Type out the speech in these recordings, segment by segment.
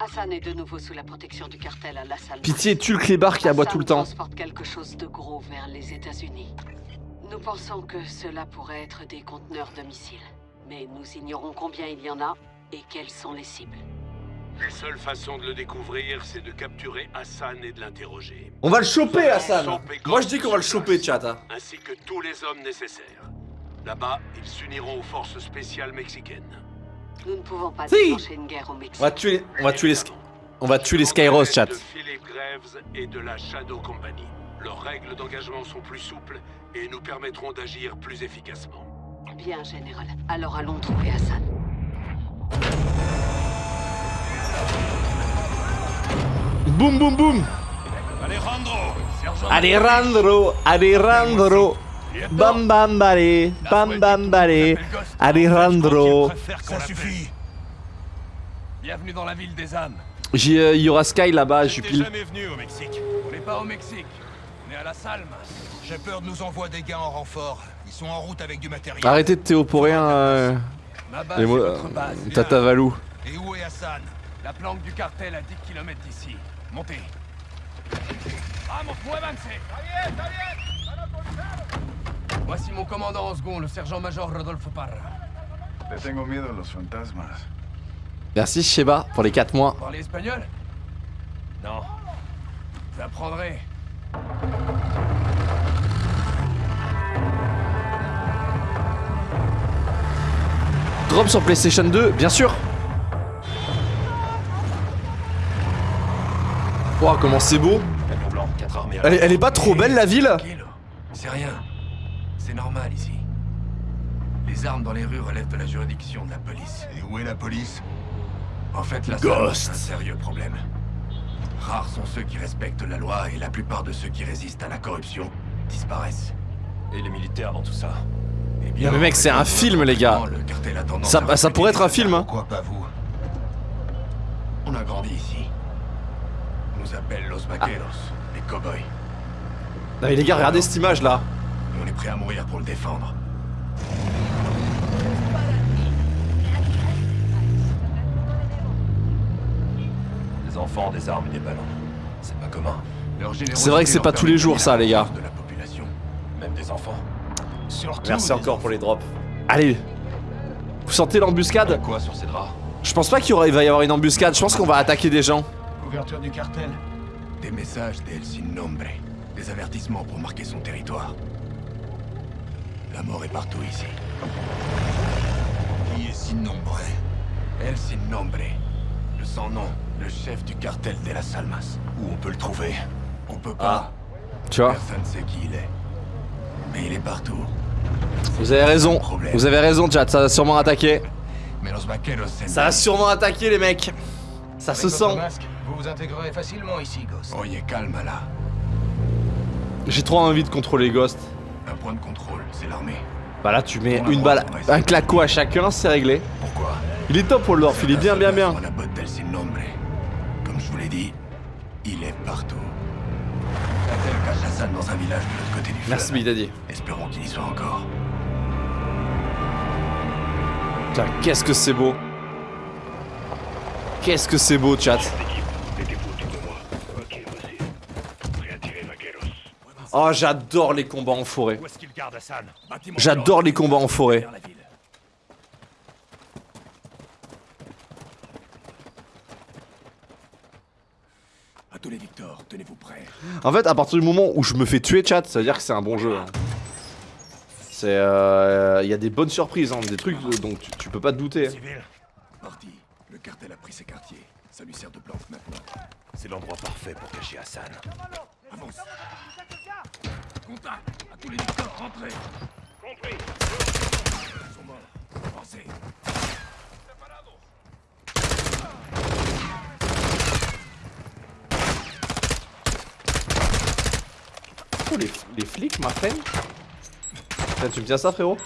Hassan est de nouveau sous la protection du cartel à La Salle. Pitié, tue le clébard qui aboie tout le temps. transporte quelque chose de gros vers les États-Unis. Nous pensons que cela pourrait être des conteneurs de missiles. Mais nous ignorons combien il y en a et quelles sont les cibles. La seule façon de le découvrir, c'est de capturer Hassan et de l'interroger. On va le choper, Hassan Moi je dis qu'on va le choper, chat. hein. Ainsi que tous les hommes nécessaires. Là-bas, ils s'uniront aux forces spéciales mexicaines. Nous ne pouvons pas Si. déclencher une guerre au Mexique. On va tuer, on va tuer les, on va tuer les Skyros, chat. De Philip Graves et de la Shadow Company. Leurs règles d'engagement sont plus souples et nous permettront d'agir plus efficacement. Bien, Général. Alors allons trouver Hassan. Boum boum boum Alejandro Alejandro, Alejandro Bam bam balé, bam bam balé Alejandro Ça suffit Bienvenue dans la ville des âmes. J'ai, euh, Il y aura Sky là-bas, J'étais Jupil. jamais venu au Mexique. On n'est pas au Mexique. On est à la Salma. J'ai peur de nous envoie des gars en renfort. Ils sont en route avec du matériel. Arrêtez de théoporer un... Euh, Ma base votre euh, base. Tata Valou. Et où est Hassan? La planque du cartel à 10 km d'ici. Montez. Vamos, muévanse Voici mon commandant en second, le sergent-major Rodolfo Parra. Le tengo miedo los fantasmas. Merci Sheba pour les 4 mois. Vous parlez espagnol? Non. Vous apprendrez. Drop sur PlayStation 2, bien sûr Wow, comment c'est beau Camion blanc, 4 armées. elle, est- elle est pas trop belle la ville Tranquille. C'est rien. C'est normal ici. Les armes dans les rues relèvent de la juridiction de la police. Et où est la police En fait, la Ghost. C'est un sérieux problème. Rares sont ceux qui respectent la loi et la plupart de ceux qui résistent à la corruption disparaissent. Et les militaires dans tout ça Eh bien, Non, mais mec, c'est un film, les gars. le cartel a tendance Ça, à ça recruter pourrait être un film, hein. Pourquoi pas vous On a grandi ici. On nous appelle Los Vaqueros, les cowboys. Non mais les gars, regardez cette image là on est prêt à mourir pour le défendre. Des enfants, des armes et des ballons. C'est pas commun. C'est vrai que c'est pas tous les jours, ça, les gars. de la population. Même des enfants. Surtout Merci des encore pour les drops. Allez Vous sentez l'embuscade? Quoi sur ces draps? Je pense pas qu'il va y avoir une embuscade, je pense qu'on va attaquer des gens. Couverture du cartel. Des messages d'El Sin Nombre. Des avertissements pour marquer son territoire. La mort est partout ici. Qui est si nombreux El Sin Nombre. Le sans nom. Le chef du cartel de las Almas. Où on peut le trouver? On peut pas. Tu vois Personne sait qui il est. Mais il est partout. Vous avez raison, vous avez raison chat, ça va sûrement attaquer. Mais los vaqueros se Ça va sûrement attaquer les mecs Ça se sent vous vous intégrerez facilement ici, Ghost. Oye, calme là. J'ai trop envie de contrôler Ghost. Un point de contrôle, c'est l'armée. Bah là tu mets une balle, un claco à chacun, c'est réglé. Pourquoi? Il est top Waldorf, il est bien bien bien. On la botte d'El Sin Nombre. Comme je vous l'ai dit, il est partout. Cartel cache Hassan dans un village de l'autre côté du fleuve. Merci Big Daddy. Espérons qu'il y soit encore. Putain, qu'est-ce que c'est beau. Qu'est-ce que c'est beau chat. Oh j'adore les combats en forêt. J'adore les combats en forêt. Victor, tenez-vous prêts. En fait, à partir du moment où je me fais tuer, chat, ça veut dire que c'est un bon jeu. hein. C'est. euh, Il y a des bonnes surprises, hein, des trucs dont tu, tu peux pas te douter. Civil, Parti. Le cartel a pris ses quartiers. Ça lui sert de planque maintenant. c'est l'endroit parfait pour cacher Hassan. Avance. Contact À tous les Victor, rentrez Compris. Ils sont morts. Avancez. Oh, les, les flics, ma friend Putain, Tu me tiens ça, frérot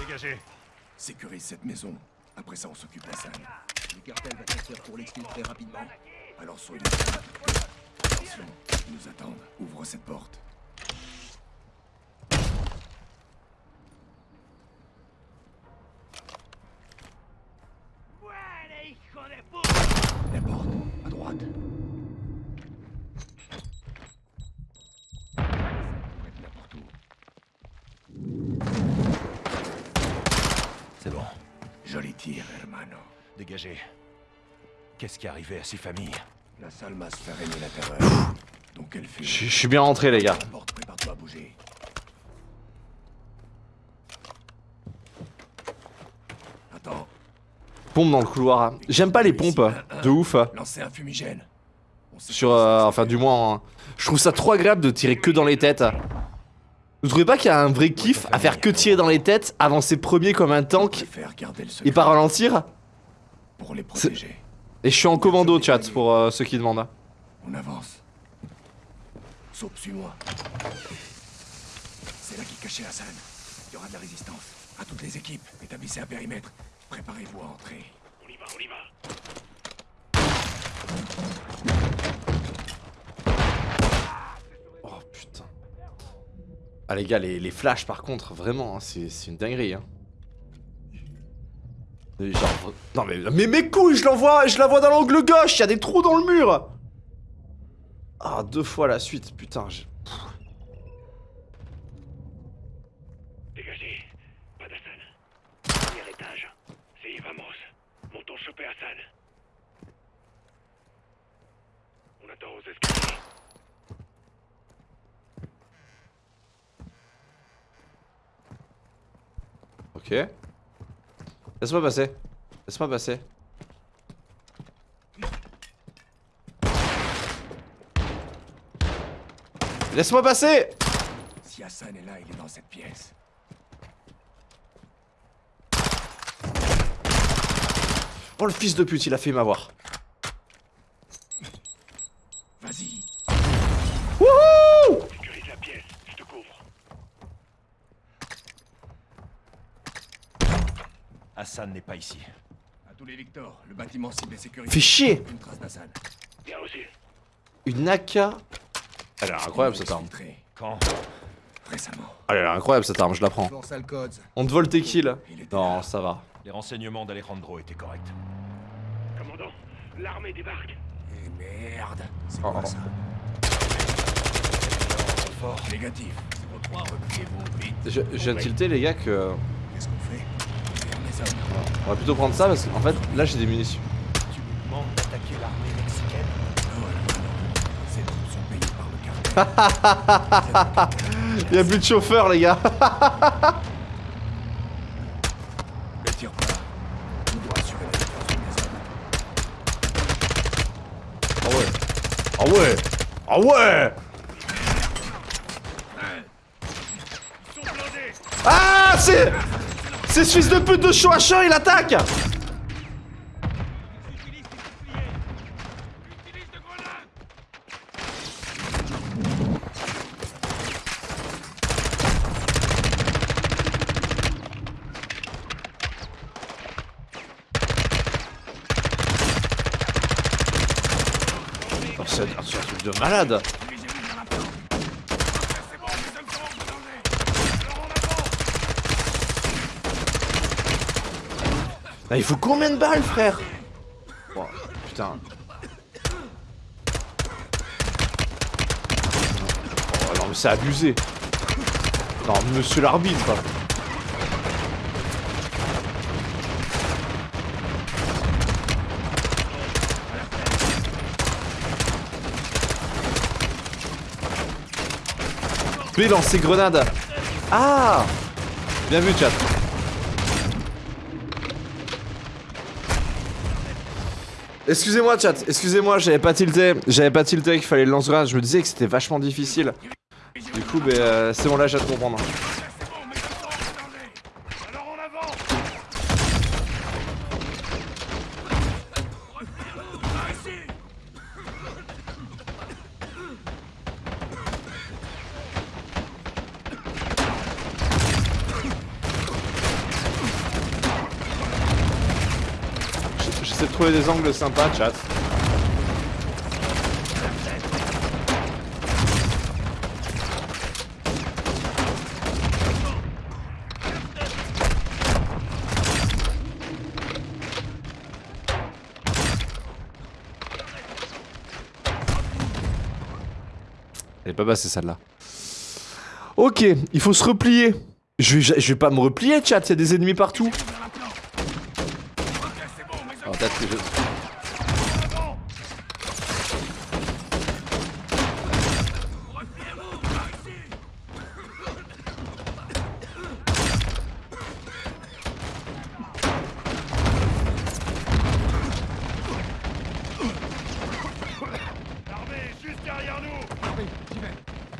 Dégagez. Sécurise cette maison. Après ça, on s'occupe de la salle. Le cartel va faire pour l'exfiltrer rapidement. Alors soyez... Attention, ils nous attendent. Ouvre cette porte. La porte, à droite. Hermano. Dégagez. Qu'est-ce qui est arrivé à ces familles La Salmas fait régner la terreur. Donc elle fuit. Je suis bien rentré, les gars. La porte, prépare-toi à bouger. Attends, Pompe dans le couloir. J'aime pas les pompes. De ouf. lancer un fumigène. Sur. euh, enfin, du moins. hein. Je trouve ça trop agréable de tirer que dans les têtes. Vous trouvez pas qu'il y a un vrai kiff à faire que tirer dans les têtes, avancer premier comme un On tank préfère garder le et pas ralentir pour les protéger. Et je suis en commando, chat, pour euh, ceux qui demandent. On avance. Saupe, suis-moi. C'est là qu'est caché Hassan. Il y aura de la résistance. À toutes les équipes, établissez un périmètre. Préparez-vous à entrer. On y va, on y va. Oh putain. Ah les gars, les, les flashs par contre, vraiment, hein, c'est une dinguerie. Hein. Non mais, mes couilles, je l'envoie, je la vois dans l'angle gauche, il y a des trous dans le mur. Ah, deux fois la suite, putain. je- Dégagez. Pas d'Hassan. Premier étage. C'est Vamos. Montons choper Hassan. On attend aux escaliers. Ok. Laisse-moi passer. Laisse-moi passer. Laisse-moi passer Si Hassan est là, il est dans cette pièce. Oh le fils de pute, il a fait m'avoir. Vas-y. Wouhou Sécurise la pièce. Je te couvre. Hassan n'est pas ici. À tous les Victor, le bâtiment cible est sécurisé. Fais chier Une trace d'Hassan. Bien reçu. Une AK. Elle a l'air incroyable cette arme. Infiltré Quand Récemment. Elle a l'air incroyable cette arme, je la prends. On te vole tes kills. Non, là. ça va. Les renseignements d'Alejandro étaient corrects. Commandant, l'armée débarque. Eh merde. C'est Oh, quoi oh. ça Fort. Négatif. 03, repliez-vous, vite. Je, je viens de tilter les gars que. Qu'est-ce qu'on fait? On va plutôt prendre ça parce qu'en fait là j'ai des munitions. Tu nous demandes d'attaquer l'armée mexicaine Ah Ces troupes sont payées par le cartel. Y'a plus de chauffeur les gars Ne tire pas. On doit assurer la défense de mes hommes. Ah ouais Ah ouais Ah ouais Ah c'est C'est ce fils de pute de Shoasha il attaque Oh, C'est c'est un truc de malade Ah, il faut combien de balles, frère Oh, Putain. Oh, non, mais c'est abusé. Non, monsieur l'arbitre. B lancer grenade. Ah Bien vu, chat. Excusez-moi chat, excusez-moi, j'avais pas tilté, j'avais pas tilté qu'il fallait le lance-grenade, je me disais que c'était vachement difficile. Du coup, euh, c'est bon là, j'ai de comprendre. des angles sympas, chat. Elle est pas basse celle-là. Ok, il faut se replier. Je vais, je vais pas me replier, chat, il y a des ennemis partout. Alors, peut-être que je...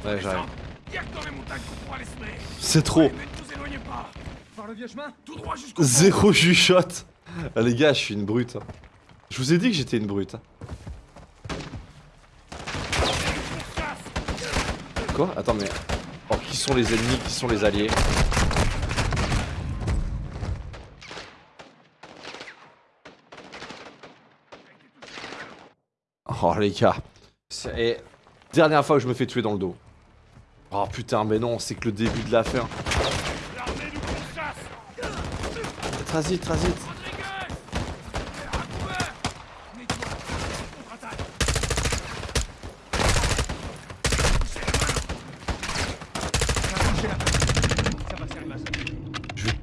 Ouais, j'arrive. C'est trop. Par le vieux chemin. Zéro chuchote. Ah, les gars, je suis une brute. Je vous ai dit que j'étais une brute. Quoi? Attends, mais... Oh, qui sont les ennemis? Qui sont les alliés? Oh, les gars. C'est-. Dernière fois que je me fais tuer dans le dos. Oh putain, mais non, c'est que le début de la fin. Vais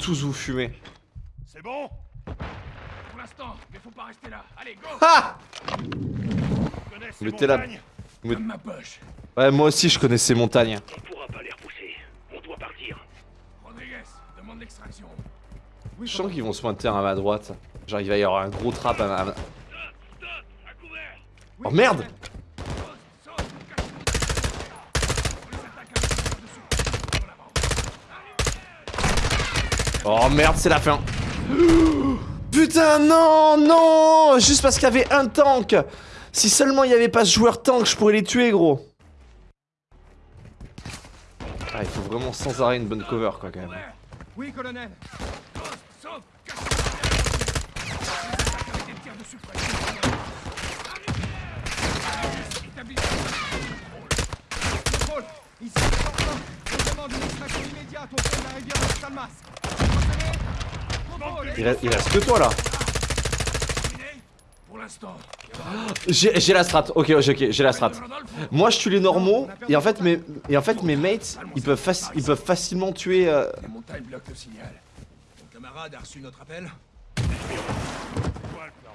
tous vous fumer. C'est bon Pour l'instant, mais faut pas rester là. Allez, go Ah ces Mettez la- Comme ma poche. Ouais, moi aussi je connais ces montagnes. On pourra pas les repousser. On doit partir. Rodriguez, demande l'extraction. Je sens qu'ils vont se pointer à ma droite. Genre il va y avoir un gros trap à ma... à ma- Oh merde Oh merde, c'est la fin. Putain, non, non Juste parce qu'il y avait un tank Si seulement il n'y avait pas ce joueur tank, je pourrais les tuer, gros. Ah, il faut vraiment sans arrêt une bonne cover, quoi, quand même. Oui, colonel. Ici. On demande une extraction immédiate au fond de la rivière de Salmas. Il reste, il reste que toi, là. J'ai la strat, ok, ok, ok, j'ai la strat. Moi je tue les normaux et en fait mes, et en fait, mes mates ils peuvent, faci- ils peuvent facilement tuer. euh, Les montagnes bloquent le signal. Ton camarade a reçu notre appel Quoi le plan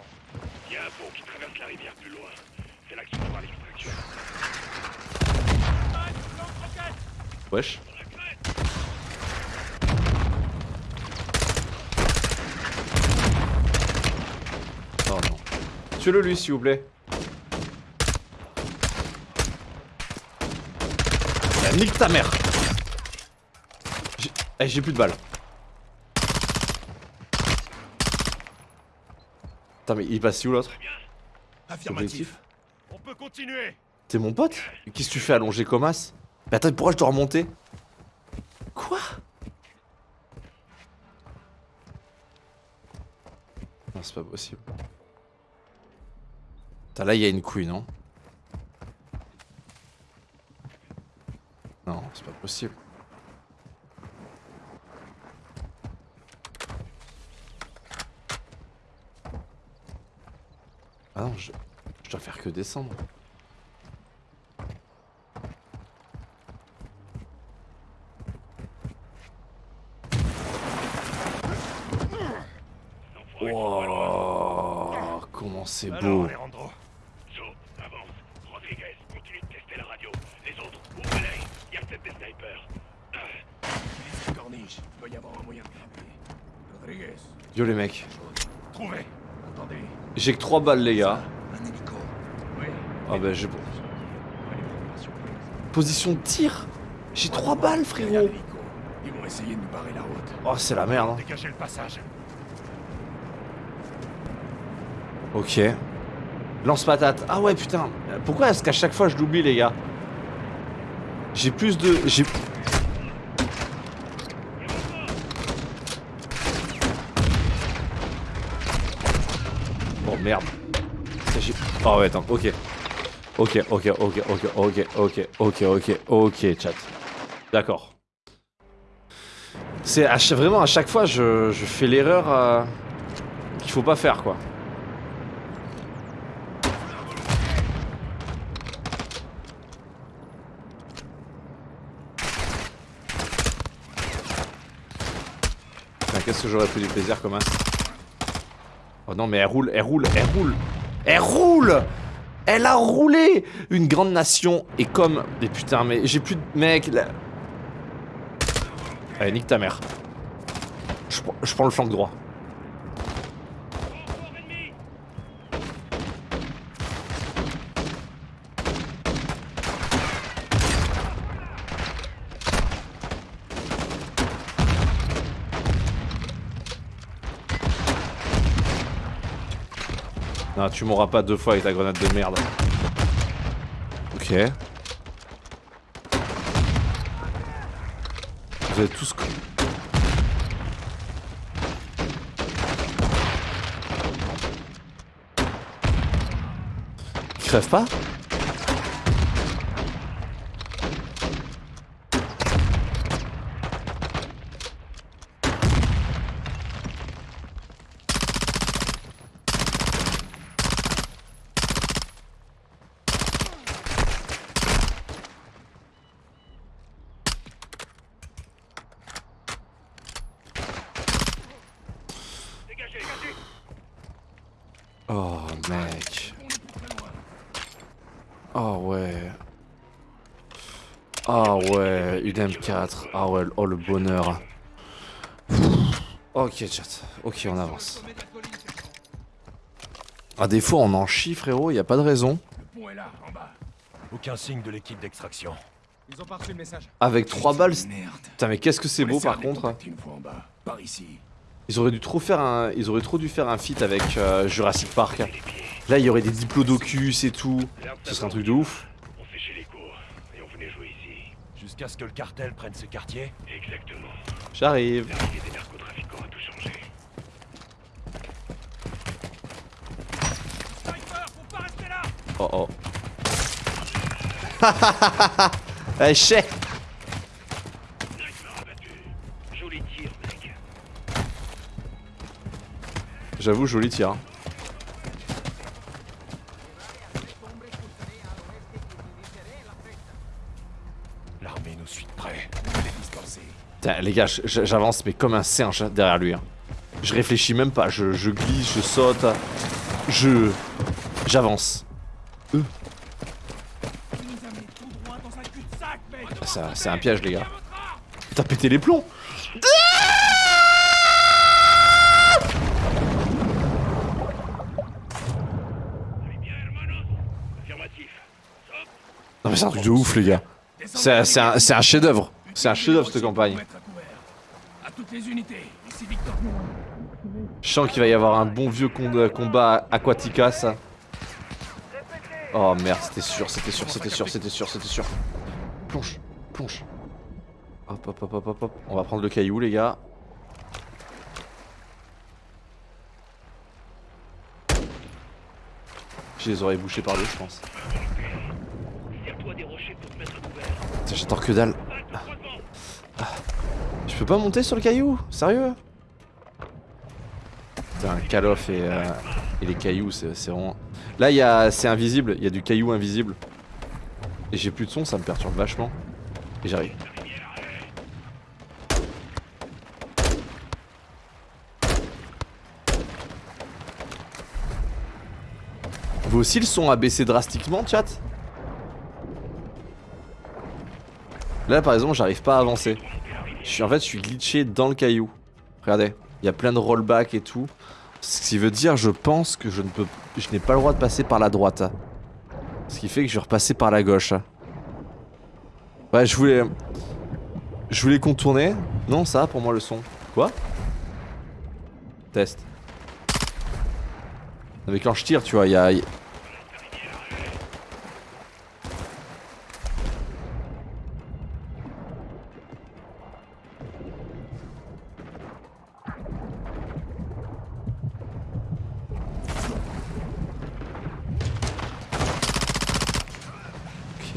Il y a un pont qui traverse la rivière plus loin. C'est là qu'il faut voir l'extraction. Wesh. Oh non. Tuez-le lui s'il vous plaît. Ah, nique ta mère J'ai eh, j'ai plus de balles. Attends mais il passe où l'autre? Affirmatif. On peut continuer. T'es mon pote? Qu'est-ce que tu fais allongé comme as? Mais attends, pourquoi je dois remonter? Quoi? Non, c'est pas possible. Putain, là, il y a une couille, non Non, c'est pas possible. Ah non, je, je dois faire que descendre. Wow, comment c'est beau. Alejandro. So, avance. Rodriguez, continue de tester la radio. Les autres, ouvrez-les. Il y a peut-être des snipers. Corniche, il doit y avoir un moyen de grimper. Rodriguez, Yo les mecs, Trouvez. attendez. j'ai que 3 balles les gars. Un hélico. Oui. Ah bah j'ai... Position de tir J'ai 3 balles frérot L'hélico. Ils vont essayer de nous barrer la route. Oh c'est la merde hein. Dégagez le passage. Ok. Lance patate. Ah ouais putain. Pourquoi est-ce qu'à chaque fois je l'oublie les gars? J'ai plus de... J'ai... Oh merde. J'ai- Oh ouais attends, ok. Ok, ok, ok, ok, ok, ok, ok, ok, ok, chat. D'accord. C'est vraiment à chaque fois je, je fais l'erreur euh, qu'il faut pas faire quoi. Qu'est-ce que j'aurais pris du plaisir comme as Oh non, mais elle roule, elle roule, elle roule Elle roule Elle a roulé Une grande nation et comme... Mais putain, mais j'ai plus de... Mec, là... Allez, nique ta mère. Je, prends- je prends le flanc droit. Non, tu mourras pas deux fois avec ta grenade de merde. Ok. Vous êtes tous... co- Ils crèvent pas Oh mec. Oh ouais. Ah ouais, une M4. Ah ouais, oh le bonheur. Ok chat, ok on avance. À des fois on en chie frérot, y a pas de raison. Le pont est là, en bas. Aucun signe de l'équipe d'extraction. Ils ont pas reçu le message. Avec 3 balles, putain mais qu'est-ce que c'est beau par contre. contacter Une fois en bas, par ici. Ils auraient dû trop faire un, ils auraient trop dû faire un feat avec euh, Jurassic Park. Là il y aurait des diplodocus et tout. Ce serait un truc de ouf. On séchait les cours et on venait jouer ici. Jusqu'à ce que le cartel prenne ce quartier Exactement. J'arrive. L'arrivée des narcotrafiquants a tout changé. Sniper, faut pas rester là Oh oh. Eh mec. J'avoue joli tir. hein. L'armée nous suit de près. Les distancer. Les gars, j'avance mais comme un singe derrière lui. hein. Je réfléchis même pas, je, glisse, je saute, je... J'avance. Ça- C'est un piège les gars. T'as pété les plombs. Non mais c'est un truc de ouf les gars. C'est un, un chef d'œuvre. C'est un chef d'œuvre cette campagne. Je sens qu'il va y avoir un bon vieux combat Aquatica ça. Oh merde, c'était sûr, c'était sûr, c'était sûr, c'était sûr, c'était sûr. Plonge, plonge. Hop, hop, hop, hop, hop, hop. On va prendre le caillou, les gars. J'ai les oreilles bouchées par l'eau, je pense. J'attends que dalle. Je peux pas monter sur le caillou Sérieux? Putain, Call of et, euh, et les cailloux, c'est vraiment... Là, c'est invisible, il y a du caillou invisible. Et j'ai plus de son, ça me perturbe vachement. Et j'arrive. Vous aussi, le son a baissé drastiquement, chat? Là, par exemple, j'arrive pas à avancer. En fait, je suis glitché dans le caillou. Regardez, il y a plein de rollback et tout. Ce qui veut dire, je pense que je ne peux, je n'ai pas le droit de passer par la droite. Ce qui fait que je vais repasser par la gauche. Ouais, je voulais, je voulais contourner. Non, ça va pour moi le son. Quoi? Test. Quand je tire, tu vois, il y a,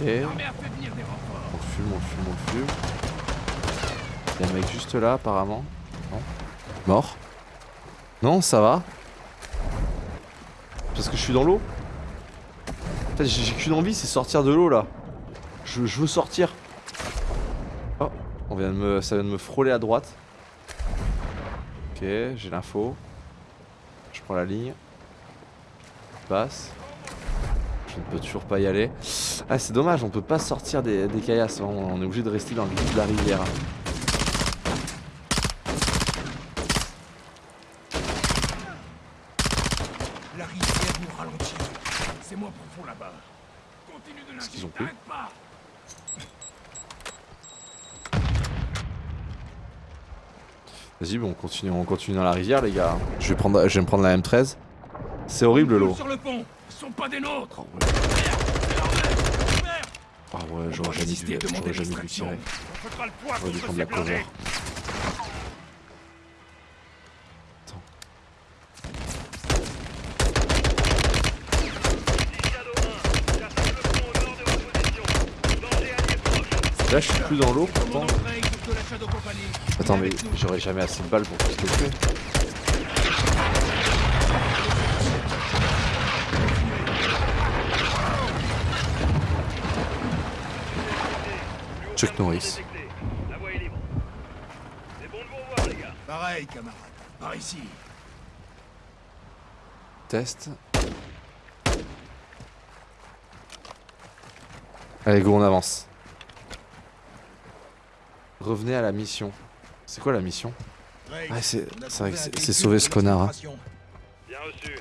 On fume, on fume, on fume. Il y a un mec juste là apparemment. Non. Mort. Non, ça va. Parce que je suis dans l'eau. En fait, j'ai qu'une envie, c'est sortir de l'eau là. Je, je veux sortir. Oh, on vient de me, ça vient de me frôler à droite. Ok, j'ai l'info. Je prends la ligne. Je passe. Je ne peux toujours pas y aller. Ah, c'est dommage, on peut pas sortir des, des caillasses. On, on est obligé de rester dans le lit de la rivière. La rivière nous ralentit. C'est moins profond là-bas. Continue de Qu'est-ce qu'ils ont pas. Vas-y, bon, on continue, on continue dans la rivière, les gars. Je vais, prendre, je vais me prendre la M13. C'est horrible l'eau. Sur le pont, sont pas des nôtres. Ah ouais, j'aurais jamais dû, j'aurais jamais dû tirer. J'aurais dû prendre la cover. Shadow 1, cherchez le pont au nord de votre position. Danger allié proche. Là, je suis plus dans l'eau, pourtant. Attends, mais j'aurais jamais assez de balles pour tous les tuer. Chuck Norris. Détecté. La voie est libre. C'est bon de vous revoir, les gars. Pareil, camarade. Par ici. Test. Allez, go, on avance. Revenez à la mission. C'est quoi la mission? Ah, c'est vrai que c'est sauver ce connard. Hein. Bien reçu.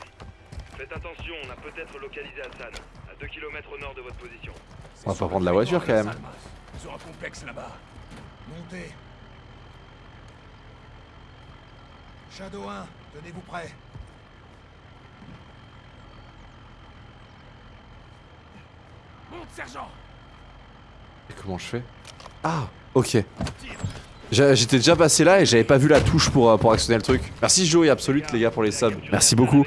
Faites attention, on a peut-être localisé Hassan, à 2 km au nord de votre position. On va pas prendre la voiture quand même. Complexe là-bas. Montez. Shadow 1, tenez-vous prêts. Monte, sergent Et comment je fais? Ah, ok. J'étais déjà passé là et j'avais pas vu la touche pour, euh, pour actionner le truc. Merci Joey Absolute les gars pour les subs. Merci beaucoup.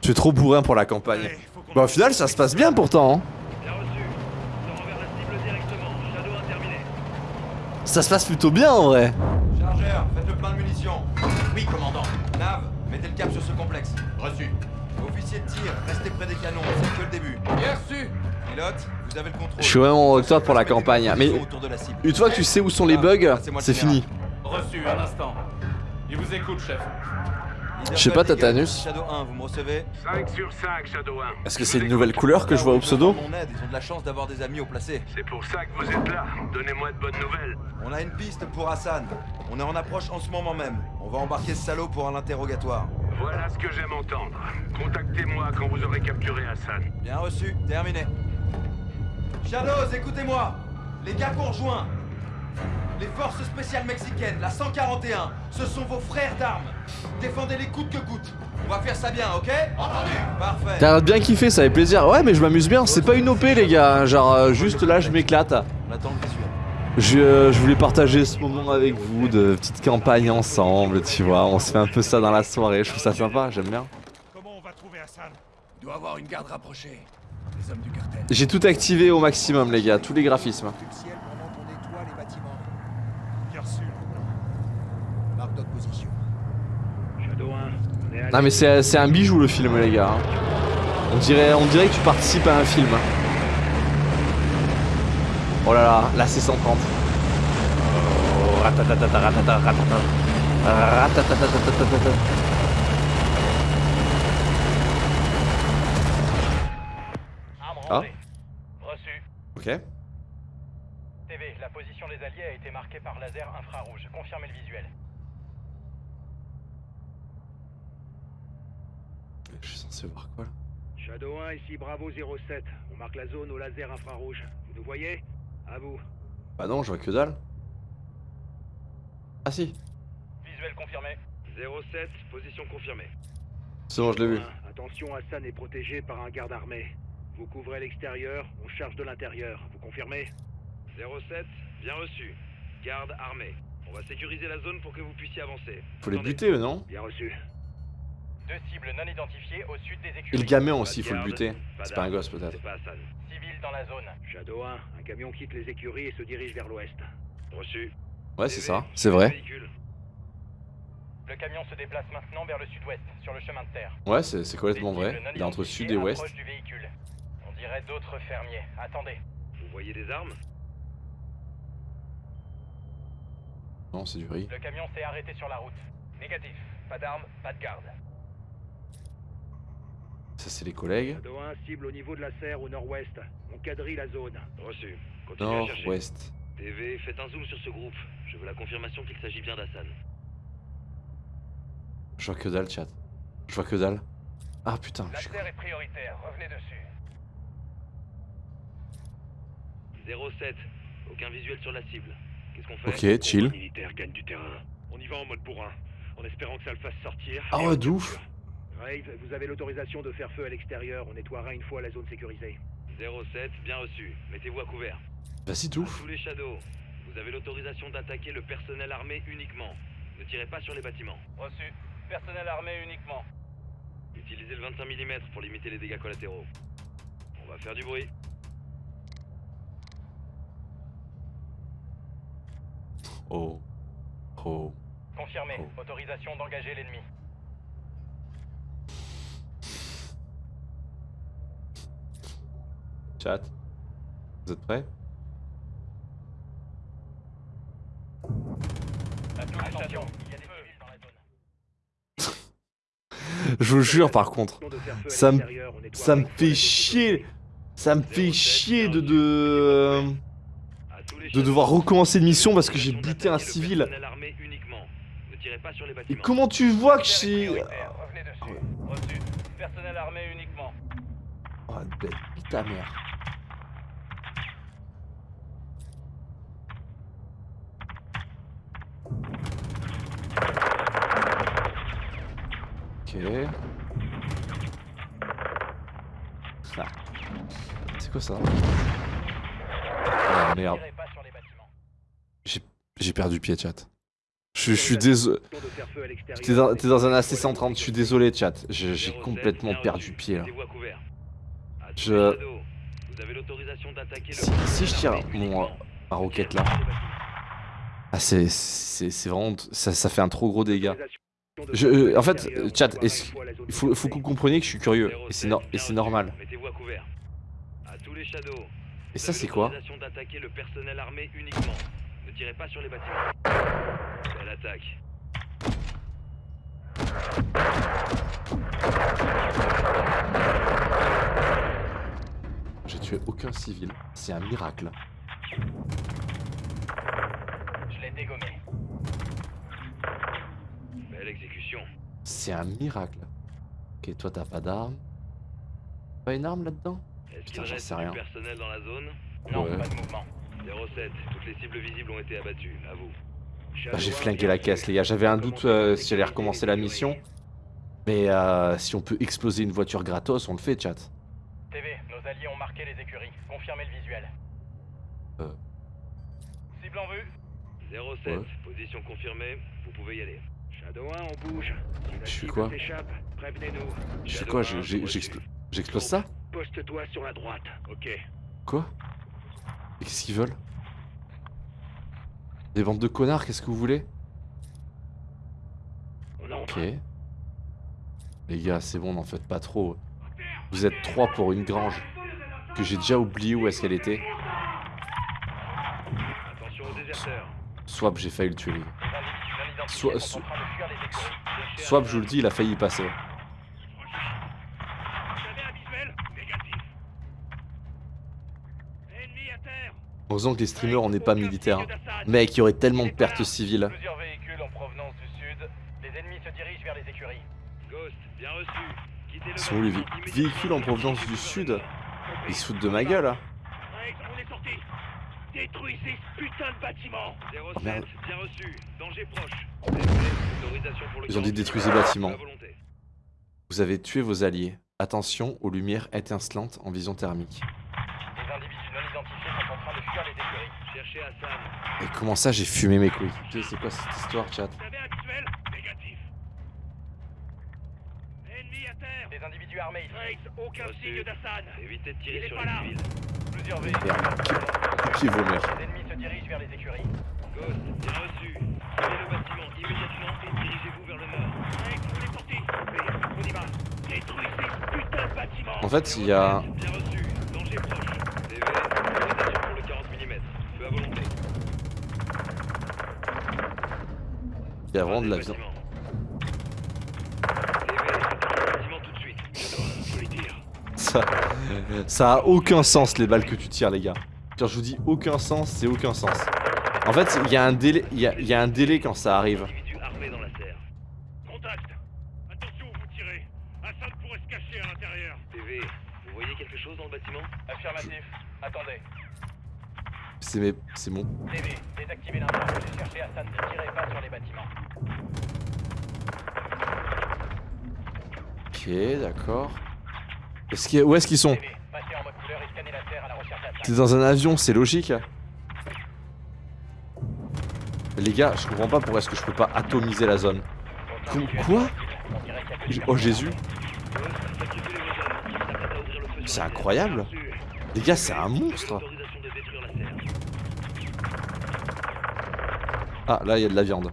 Tu es trop bourrin pour la campagne. Bah au final ça se passe bien pourtant. hein. bien reçu. On vers la cible directement. Shadow 1 terminé. Ça se passe plutôt bien en vrai. Chargeur, faites le plein de munitions. Oui, commandant. Nav, mettez le cap sur ce complexe. Reçu. Officier de tir, restez près des canons, c'est que le début. Bien reçu. Pilote, vous avez le contrôle. Je suis vraiment au top pour la campagne. Mais positions autour de la cible. une fois que tu sais où sont les bugs, c'est fini. Reçu, un instant. Il vous écoute, chef. Je sais pas, Tatanus. Shadow 1, vous me recevez 5 sur 5, Shadow 1. Est-ce que c'est une nouvelle couleur que je vois au pseudo Mon aide, ils ont de la chance d'avoir des amis au placé. C'est pour ça que vous êtes là. Donnez-moi de bonnes nouvelles. On a une piste pour Hassan. On est en approche en ce moment même. On va embarquer ce salaud pour un interrogatoire. Voilà ce que j'aime entendre. Contactez-moi quand vous aurez capturé Hassan. Bien reçu, terminé. Shadows, écoutez-moi Les gars qu'on rejoint Les forces spéciales mexicaines, la 141, ce sont vos frères d'armes. Défendez-les coûte que coûte. On va faire ça bien, ok Entendu Parfait. T'as bien kiffé, ça fait plaisir. Ouais mais je m'amuse bien, c'est pas une OP les gars. Genre euh, juste là je m'éclate. On attend le visuel. Je, euh, je voulais partager ce moment avec vous de petite campagne ensemble, tu vois. On se fait un peu ça dans la soirée, je trouve ça sympa, j'aime bien. Comment on va trouver Hassan Il doit avoir une garde rapprochée. Les hommes du cartel. J'ai tout activé au maximum les gars, tous les graphismes. Du ciel pendant qu'on nettoie les bâtiments. Bien sûr. Marque notre position. Shadow 1, on est à Non mais c'est c'est un bijou le film les gars. hein. On dirait, on dirait que tu participes à un film. Oh là là, là c'est 130. Oh, ratatatata, ratata, ratata. Ratatatatata. Arme Ah. rangée. Reçu. Ok. TV, la position des alliés a été marquée par laser infrarouge. Confirmez le visuel. Je suis censé voir quoi là Shadow 1, ici Bravo 07. On marque la zone au laser infrarouge. Vous nous voyez? À vous. Bah non, je vois que dalle. Ah si, Visuel confirmé. 07, position confirmée. c'est bon, je l'ai vu. Attention, Hassan est protégé par un garde armé. Vous couvrez l'extérieur, on charge de l'intérieur. Vous confirmez? 07, bien reçu. Garde armé. On va sécuriser la zone pour que vous puissiez avancer. Faut les buter eux, non? Bien reçu. Deux cibles non identifiées au sud des Et écuries. le gamin aussi, faut le buter. C'est pas un gosse peut-être. Civil dans la zone. Shadow 1, un camion quitte les écuries et se dirige vers l'ouest. Reçu. Ouais, c'est ça, c'est vrai. Le camion se déplace maintenant vers le sud-ouest, sur le chemin de terre. Ouais, c'est complètement vrai. Il est entre sud et ouest. du véhicule. On dirait d'autres fermiers. Attendez. Vous voyez des armes? Non, Non, c'est du riz. Le camion s'est arrêté sur la route. Négatif. Pas d'armes, pas de garde. Ça, c'est les collègues. Shadow 1, cible au niveau de la serre au nord-ouest. On quadrille la zone. Reçu. Continuez à chercher. Nord-ouest. TV, faites un zoom sur ce groupe. Je veux la confirmation qu'il s'agit bien d'Hassan. Je vois que dalle, chat. Je vois que dalle. Ah putain. La je suis- terre est prioritaire, revenez dessus. 07. Aucun visuel sur la cible. Qu'est-ce qu'on fait Ok, chill. On y va en mode bourrin, en espérant que ça le fasse sortir. Ah et ouais, on de ouf. capture. Rave, vous avez l'autorisation de faire feu à l'extérieur. On nettoiera une fois la zone sécurisée. 07, bien reçu. Mettez-vous à couvert. Vas-y, À touffe. tous les shadows. Vous avez l'autorisation d'attaquer le personnel armé uniquement. Ne tirez pas sur les bâtiments. Reçu. Personnel armé uniquement. Utilisez le 25 mm pour limiter les dégâts collatéraux. On va faire du bruit. Oh. Oh. Confirmé. Oh. Autorisation d'engager l'ennemi. Chat. Vous êtes prêts? Je vous jure, par contre. Ça me, ça me fait chier. Ça me fait chier de, de, de devoir recommencer une mission parce que j'ai buté un civil. Et comment tu vois que j'ai... uniquement. Oh, bête, ta mère. Ah. C'est quoi ça? Ah merde. J'ai perdu pied, chat. Je, je suis désolé. T'es dans, dans un nettoiera AC-130, je suis désolé, chat. J'ai j'ai 07, complètement perdu pied là. Je- Si, si je tire mon ma roquette là. Ah, c'est c'est c'est vraiment. Ça, ça fait un trop gros dégât. Je, euh, en fait, chat, il faut, faut que vous compreniez que je suis curieux. Et c'est no- normal. Et ça, c'est quoi. J'ai tué aucun civil. C'est un miracle. Je l'ai dégommé. C'est un miracle. Ok, toi t'as pas d'arme. Pas une arme là-dedans Est-ce Putain, qu'il reste du rien. personnel dans la zone Non, Ouais. pas de mouvement. 07. Toutes les cibles visibles ont été abattues. À vous. Bah, J'ai flingué la caisse, les gars. J'avais un doute euh, si j'allais recommencer la mission. Mais euh, si on peut exploser une voiture gratos, on le fait, chat. TV, nos alliés ont marqué les écuries. Confirmez le visuel. Euh. Cible en vue. 07. Ouais. Position confirmée. Vous pouvez y aller. Shadow 1, on bouge. Si la Je cible quoi. Je Shadow quoi J'explose ça Poste-toi sur la droite. Ok. Quoi Et Qu'est-ce qu'ils veulent Des bandes de connards, qu'est-ce que vous voulez On. Ok. Les gars, c'est bon, n'en faites pas trop. Vous êtes trois pour une grange. Que j'ai déjà oublié où est-ce qu'elle était. Attention aux déserteurs. Swap, j'ai failli le tuer, les gars. Les individus non identifiés Soit- Swap, Hassan. je vous le dis, il a failli y passer. Heureusement que les streamers, on n'est pas militaires. Mec, il y aurait tellement de pertes civiles. Ils sont où les véhicules en provenance du sud Ils se foutent de ma gueule, hein. Rex, on est sorti. Détruisez ce putain de bâtiment. 07, Oh, merde. bien reçu. Danger proche. Autorisation pour le Ils ont dit détruisez le bâtiment. Vous avez tué vos alliés. Attention aux lumières étincelantes en vision thermique. Les individus non identifiés sont en train de fuir les écuries. Cherchez Hassan. Et comment ça, j'ai fumé mes couilles? C'est quoi cette histoire, chat Vous avez un Des individus armés ici. Rex, aucun Reçu. signe d'Assad. Évitez de Il tirer est sur pas les civils. Plusieurs véhicules. Merde. Qui vos mères Les ennemis se dirigent vers les écuries. Ghost, bien reçu. Quittez le bâtiment immédiatement et dirigez-vous vers le nord. Rex, on est sorti. On y va. Détruisez ce putain de bâtiment. En fait, il y a... Bien reçu. Danger proche. TV, autorisation pour le 40 mm. Feu à volonté. Il y a vraiment de la Ça, ça a aucun sens les balles que tu tires les gars. Quand je vous dis aucun sens, c'est aucun sens. En fait, il y a un délai, il y a, il y a un délai quand ça arrive. Individu armé dans la serre. Contact Attention où vous tirez Assad pourrait se cacher à l'intérieur TV, vous voyez quelque chose dans le bâtiment? Affirmatif. Attendez. C'est mes, c'est mon. TV, désactivez l'infrarouge et cherchez Hassan. Ne tirez pas sur les bâtiments. Ok, d'accord. Où est-ce qu'ils sont. T'es dans un avion, c'est logique. Les gars, je comprends pas pourquoi est-ce que je peux pas atomiser la zone. Quoi Oh Jésus, c'est incroyable. Les gars, c'est un monstre. Ah, là, il y a de la viande.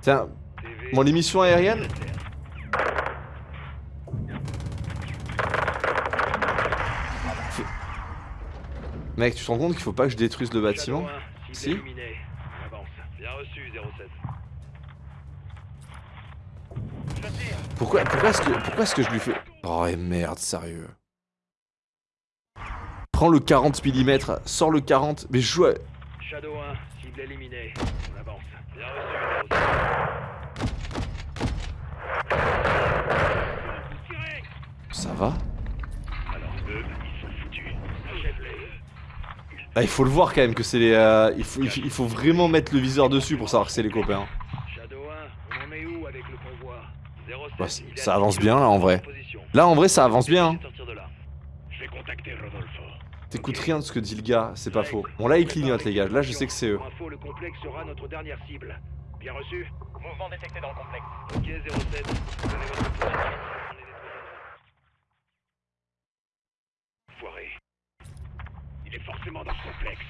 Tiens, TV, mon émission aérienne la serre. Mec, tu te rends compte qu'il faut pas que je détruise le bâtiment Shadow 1, cible Si. éliminée. On avance. Bien reçu, 07. Pourquoi, pourquoi est-ce que, pourquoi est-ce que je lui fais... Oh et merde, sérieux. Prends le 40 mm, sors le 40, mais je joue à... Shadow 1, cible éliminée. On avance. Bien reçu, 07. Ça va Alors eux, ils sont foutus. Achève-les. Ah, il faut le voir quand même que c'est les... euh, il, faut, il vraiment mettre le viseur dessus pour savoir que c'est les copains. Shadow 1, on en est où avec le convoi? 07, Bah, ça avance 10 bien là en vrai. Là en vrai ça avance bien. hein. Sortir de là. Je vais contacter Rodolfo. T'écoutes rien de ce que dit le gars, c'est pas faux. Bon là il clignote les gars, là je sais que c'est eux. Bien reçu Mouvement détecté dans le complexe. Ok, 07. Donnez votre position. Foiré. Il est forcément dans ce complexe.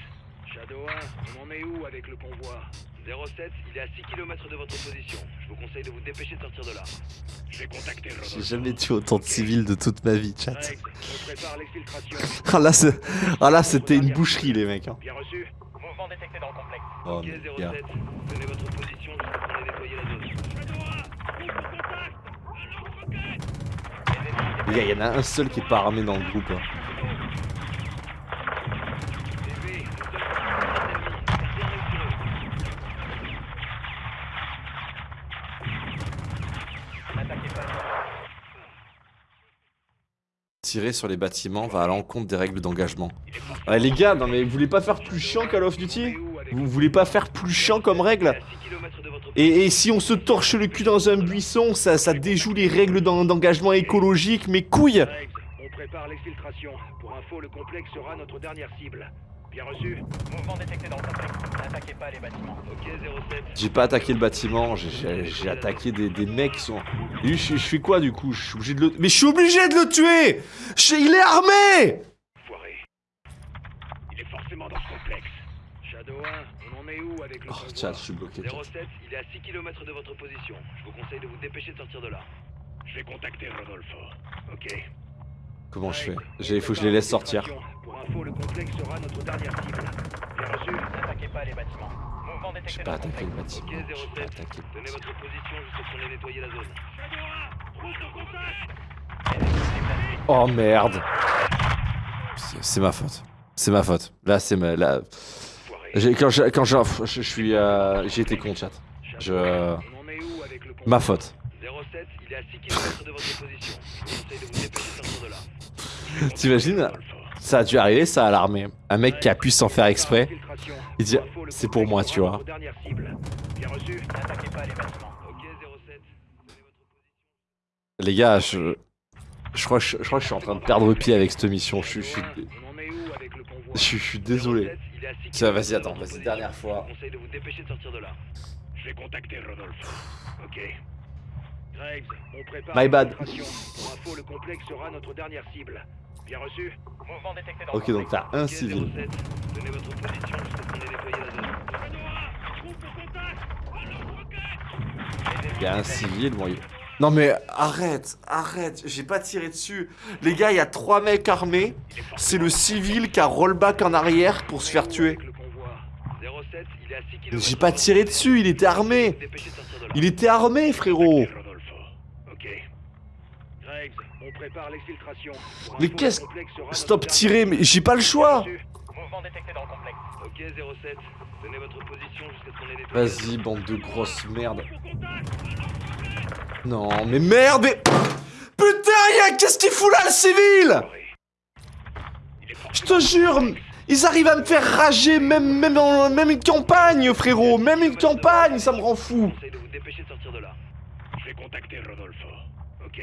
Shadow 1, on en est où avec le convoi 07, il est à 6 km de votre position. Je vous conseille de vous dépêcher de sortir de là. Je vais contacter Rodolfo. J'ai jamais tué autant de civils de toute ma vie, chat. Ah là, ah, là c'était une boucherie les mecs. hein. Bien reçu Mouvement détecté dans le complexe. Oh, Ok, mais 07. gars. Donnez votre position jusqu'à ce qu'on ait nettoyé la zone. Les gars, il y en a un seul qui est pas armé dans le groupe. hein. TV, nous sommes en ennemis. Gardez un œil sur eux. N'attaquez pas. Tirer sur les bâtiments va à l'encontre des règles d'engagement. Ouais, les gars, non mais vous voulez pas faire plus chiant Call of Duty? Vous voulez pas faire plus chiant comme règle? À 6 km de votre et, et si on se torche le cul dans un buisson, ça, ça déjoue les règles d'en- d'engagement écologique, mais couilles on prépare l'exfiltration. Pour info, le complexe sera notre dernière cible. Bien reçu Mouvement détecté dans le complexe. N'attaquez pas les bâtiments. Ok, 07. J'ai pas attaqué le bâtiment, j'ai- attaqué des, des mecs qui sont... Lui, je, je fais quoi du coup? Je suis obligé de le... Mais je suis obligé de le tuer Je- Il est armé Foiré. Il est forcément dans ce complexe. Shadow 1, on en est où avec le Oh, tiens, je suis bloqué. chat. 07, il est à 6 km de votre position. Je vous conseille de vous dépêcher de sortir de là. Je vais contacter Rodolfo. Ok. Comment je fais Rex, J'ai- Il faut que je les laisse sortir. J'ai pas attaqué le bâtiment. J'ai pas 07. attaqué le bâtiment. votre position jusqu'à ce qu'on ait nettoyé la zone. Oh merde C'est ma faute. C'est ma faute. Là, c'est ma... Là... Quand je, quand je, je, suis... euh, J'ai été con, chat. Je... Convoi Ma faute. 07, il est à 6 km de votre position. Conseille de vous dépêcher de sortir de là. T'imagines Ça a dû arriver, ça, à l'armée. Un mec qui a pu s'en faire exprès. Il dit, c'est pour moi, tu vois. Les bâtiments. Ok, 07. Donnez votre position. Les gars, je... Je crois, que je, je crois que je suis en train de perdre pied avec cette mission. Je, suis- je, suis- je, je désolé. 07, il est à 6 Tiens, vas-y, attends, vas-y, dernière fois. Je vous conseille de vous dépêcher de sortir de là. Je vais contacter Rodolfo. Ok. Greggs, on prépare My bad. l'infiltration. Pour info, le complexe sera notre dernière cible. Bien reçu Mouvement détecté dans Ok, le donc t'as un Ok, civil. 07. Donnez votre position jusqu'à ce qu'on ait nettoyé la zone. Il y a un civil, bon, il- Non mais arrête, arrête, j'ai pas tiré dessus. Les gars, il y a trois mecs armés. C'est le civil qui a rollback en arrière pour se faire tuer. J'ai pas tiré dessus, il était armé. Il était armé, frérot. Prépare l'exfiltration. Mais qu'est-ce Stop tirer, mais j'ai pas le choix Mouvement détecté dans le complexe. Ok 07, tenez votre position jusqu'à ce qu'on ait nettoyé. Vas-y, bande de grosses merdes. Non, mais merde mais... Putain, y'a... Qu'est-ce qu'il fout là, le civil? Je te jure ils arrivent à me faire rager, même, même, en- même une campagne, frérot Même une campagne, ça me rend fou. Je vais contacter Rodolfo. Ok.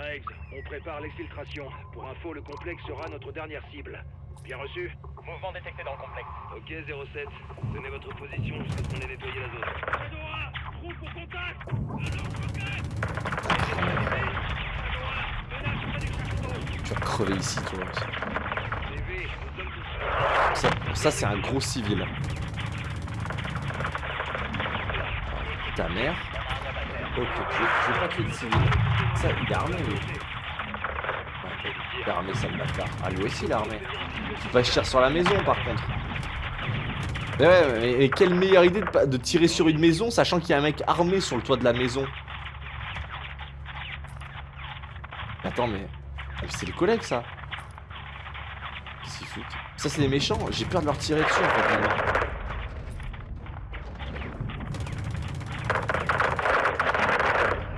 Graves, on prépare l'exfiltration. Pour info, le complexe sera notre dernière cible. Bien reçu Mouvement détecté dans le complexe. Ok 07, tenez votre position jusqu'à ce qu'on ait nettoyé la zone. Trou pour contact Tu vas crever ici, toi. Ça, ça, c'est un gros civil. Ta mère Ok, je, vais pas tuer de civil. Ça, il est armé, lui. Il est armé, ça me bâtard. Ah, lui aussi, il est armé. Faut pas que je tire sur la maison, par contre. Mais ouais, mais, quelle meilleure idée de, tirer sur une maison, sachant qu'il y a un mec armé sur le toit de la maison. Attends, mais... ah, mais c'est les collègues, ça Qu'est-ce foutent? Ça, c'est les méchants. J'ai peur de leur tirer dessus, en fait, maintenant.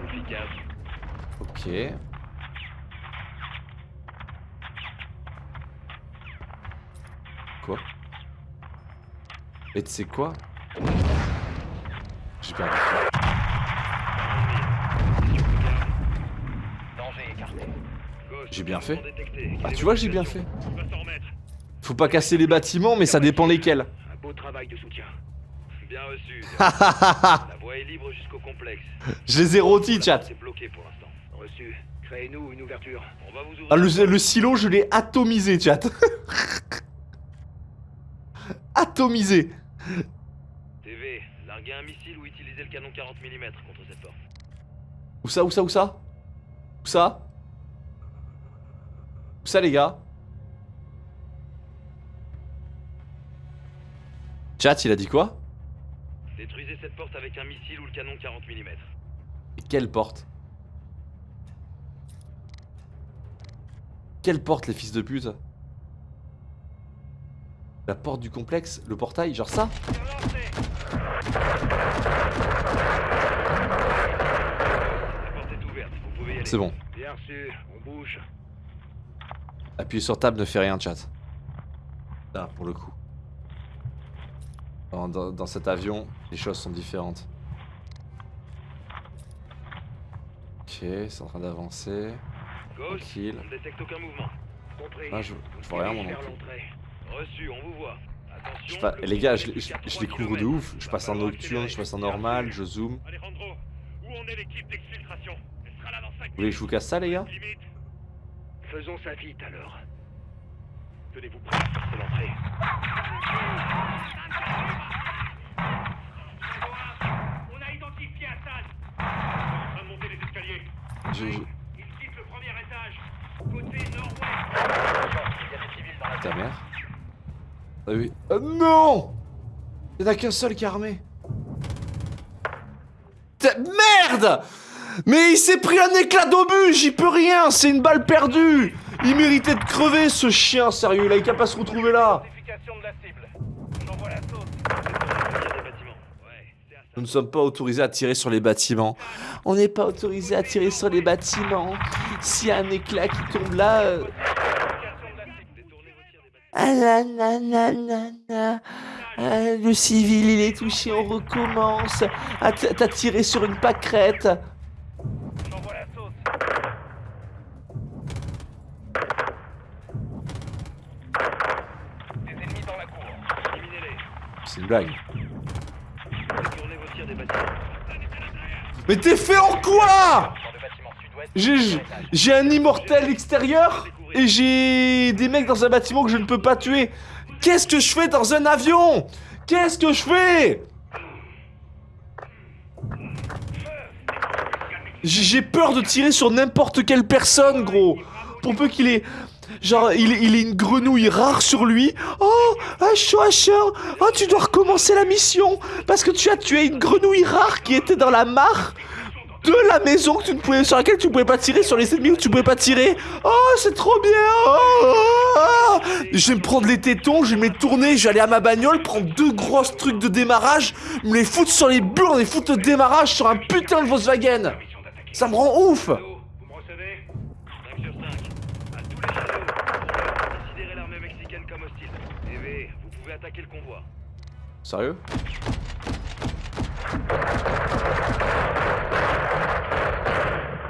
efficaces. Ok. Quoi Et tu sais quoi? J'ai perdu. J'ai bien fait. Ah, tu vois, j'ai bien fait. Faut pas casser les bâtiments, mais ça dépend lesquels. Un beau travail de soutien. Bien reçu. La voie est libre jusqu'au complexe. Je les ai rôtis, chat. C'est bloqué pour l'instant. Reçu. Créez-nous une ouverture. On va vous ouvrir. Ah, le, le silo, je l'ai atomisé, chat. atomisé. TV, larguez un missile ou utilisez le canon 40 mm contre cette porte. Où ça, où ça, où ça? Où ça? Où ça, les gars? Chat, il a dit quoi? Détruisez cette porte avec un missile ou le canon 40 mm. Et Quelle porte? Quelle porte, les fils de pute? La porte du complexe Le portail Genre ça. C'est bon. Bien reçu, on bouge. Appuyer sur table ne fait rien, chat. Là, pour le coup. Dans, dans- cet avion, les choses sont différentes. Ok, c'est en train d'avancer. Tranquille. Ah, je, je vois rien, l'entrée. Reçu, on vous voit. Attention. Je pas- le les gars, je, je, je 3 les couvre de ouf. Je passe en nocturne, je passe en normal, je zoome. Alejandro, où en est l'équipe d'exfiltration? Elle sera là dans 5 Vous voulez que je vous casse ça, les gars? Faisons ça vite alors. Tenez-vous prêts forcer l'entrée. On a identifié Hassan. En train de monter les escaliers. Je- Il quitte le premier étage. Côté nord-ouest. Ta mère? Ah oui. Ah non Il y en a qu'un seul qui est armé. Merde Mais il s'est pris un éclat d'obus, j'y peux rien, c'est une balle perdue Il méritait de crever ce chien, sérieux, il a qu'à pas se retrouver là de. Nous ne sommes pas autorisés à tirer sur les bâtiments. On n'est pas autorisé à tirer sur les bâtiments. S'il y a un éclat qui tombe là... euh, Détournez vos tirs des bâtiments. Ah là là là là là. Ah, le civil il est touché, on recommence. Ah, t'as tiré sur une pâquerette. La sauce. Des ennemis dans la cour. Éliminez-les. C'est une blague. Détournez vos tirs des bâtiments. Mais t'es fait en quoi? J'ai un immortel extérieur? Et j'ai des mecs dans un bâtiment que je ne peux pas tuer. Qu'est-ce que je fais dans un avion? Qu'est-ce que je fais? J'ai peur de tirer sur n'importe quelle personne, gros. Pour peu qu'il ait... Genre, il, ait une grenouille rare sur lui. Oh, ah, chaud. Oh, tu dois recommencer la mission. Parce que tu as tué une grenouille rare qui était dans la mare de la maison que tu ne pouvais, sur laquelle tu ne pouvais pas tirer, sur les ennemis où tu pouvais pas tirer. Oh, c'est trop bien. Oh. Je vais me prendre les tétons, je vais me les tourner, je vais aller à ma bagnole, prendre deux grosses trucs de démarrage, me les foutre sur les burnes et foutre le démarrage sur un putain de Volkswagen. Ça me rend ouf. Vous me recevez 5 sur 5. À tous les châteaux, considérez l'armée mexicaine comme hostile. TV, vous pouvez attaquer le convoi. Sérieux?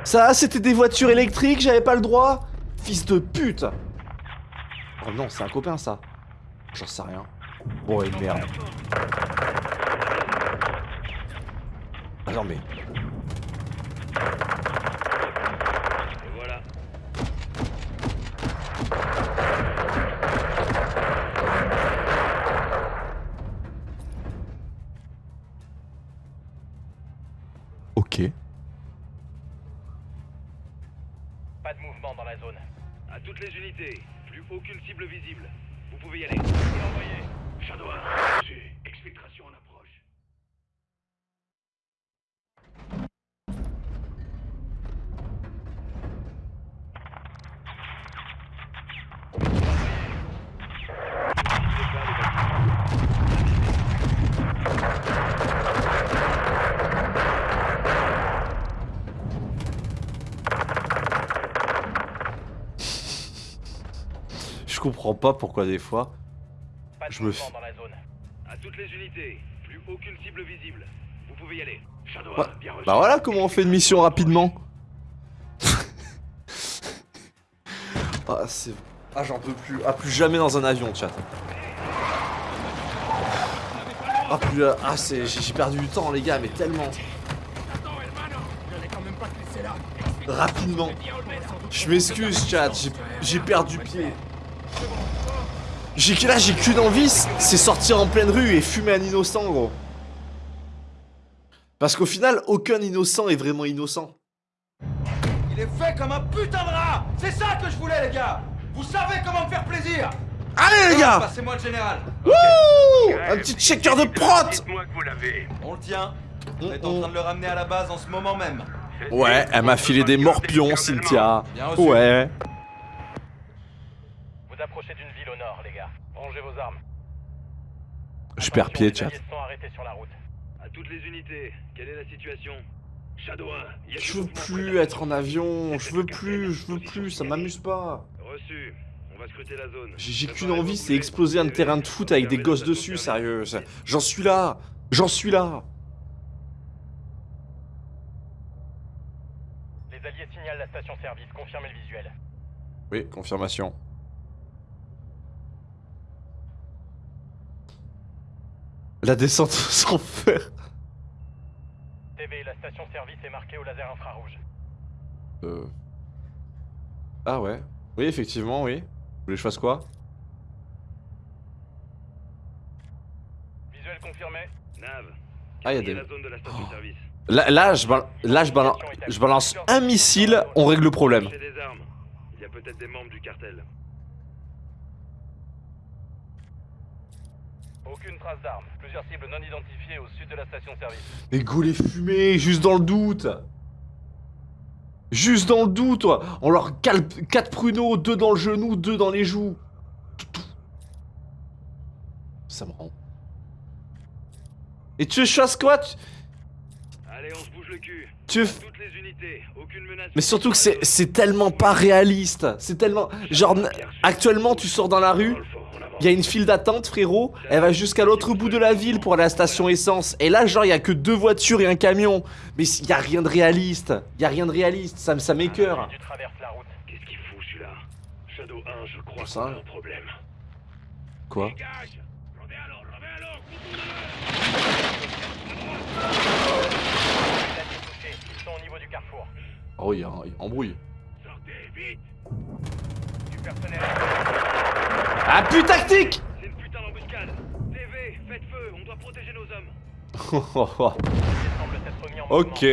Ça, c'était des voitures électriques, j'avais pas le droit Fils de pute Oh non, c'est un copain ça. J'en sais rien. Bon, et merde. Ah non mais... Voilà. Ok. La zone. À toutes les unités, plus aucune cible visible. Vous pouvez y aller. Envoyé. Shadow 1, reçu. Exfiltration en approche. Comprends pas pourquoi des fois... Pas de Je me dans la zone. À toutes les unités, plus aucune cible visible. Vous pouvez y aller. Shadow Ouais. 1, bien reçu. Bah voilà comment on fait une mission rapidement. ah c'est... Ah j'en peux plus. Ah plus jamais dans un avion chat. Ah plus... Ah c'est... J'ai perdu du temps les gars mais tellement. Rapidement. Je m'excuse chat, j'ai- j'ai perdu pied. J'ai que là j'ai qu'une envie, c'est sortir en pleine rue et fumer un innocent gros. Parce qu'au final, aucun innocent est vraiment innocent. Il est fait comme un putain de rat C'est ça que je voulais, les gars Vous savez comment me faire plaisir Allez les gars Passez-moi le général Wouh Un petit checker de prot Dites-moi que vous l'avez. On le tient. On est en train de le ramener à la base en ce moment même. Ouais, elle m'a filé des morpions, Cynthia. Ouais. Vous approchez d'une ville au nord, les gars. Rangez vos armes. Je perds pied, chat. À toutes les unités, quelle est la situation? Shadow 1, il y a Je veux plus être en avion, je veux plus, je veux plus, ça m'amuse pas. Reçu. On va scruter la zone. J'ai qu'une envie, c'est exploser un terrain de foot avec des gosses station dessus, service. sérieux. J'en suis là J'en suis là Les alliés signalent la station-service. Confirmez le visuel. Oui, confirmation. La descente sans faire. TV, la station-service est marquée au laser infrarouge. Euh... Ah ouais. Oui, effectivement, oui. Vous voulez que je fasse quoi? Visuel confirmé. Nav. Ah, y a quadrillez des- la zone de la station-service. Là, là, je, bal- là je, bal- je balance un missile, on règle le problème. Cherchez des armes. Il y a peut-être des membres du cartel. Aucune trace d'armes. Plusieurs cibles non identifiées au sud de la station-service. Mais go les fumées, juste dans le doute Juste dans le doute, toi. On leur cale 4 pruneaux, 2 dans le genou, 2 dans les joues. Ça me rend. Et tu fasse quoi tu- Allez, on se bouge le cul. Tu toutes les unités, aucune menace. Mais surtout que c'est c'est tellement pas réaliste. C'est tellement... Genre, actuellement, tu sors dans la rue, il y a une file d'attente, frérot. Elle va jusqu'à l'autre bout de la ville pour aller à la station essence. Et là, genre, il y a que deux voitures et un camion. Mais il y a rien de réaliste. Il y a rien de réaliste. Ça, me- ça m'écœure. Qu'est-ce qu'il fout celui-là? Shadow 1, je crois Ça. qu'on a un problème. Quoi? Oh, il y a un- embrouille. Sortez, vite Du personnel. Appui tactique C'est une putain d'embuscade. TV, faites feu, on doit protéger nos hommes. Ok.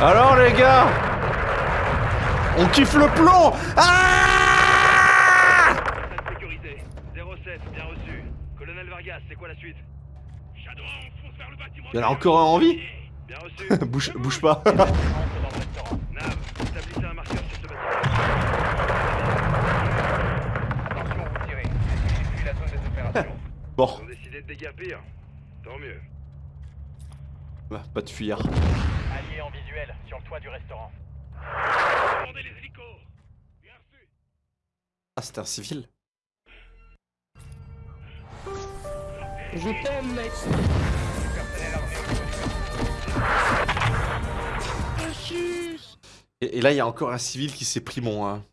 Alors les gars On kiffe le plomb Ah Sécurité. 07, bien reçu. Colonel Vargas, c'est quoi la suite? Shadow, on fonce vers le bâtiment. Il y en a encore un en vie Bien reçu. bouge, bouge pas. Entre dans le restaurant. Nav, établissez un marqueur sur ce bâtiment. Attention, vous tirez. Fuis la zone des opérations. Bon, Ils ont Tant mieux. bah, pas de fuir. Alliés en visuel sur le toit du restaurant. Commandez les hélicos. Bien reçu. Ah, c'était un civil Je t'aime, mec. Et, et là, il y a encore un civil qui s'est pris mon... hein.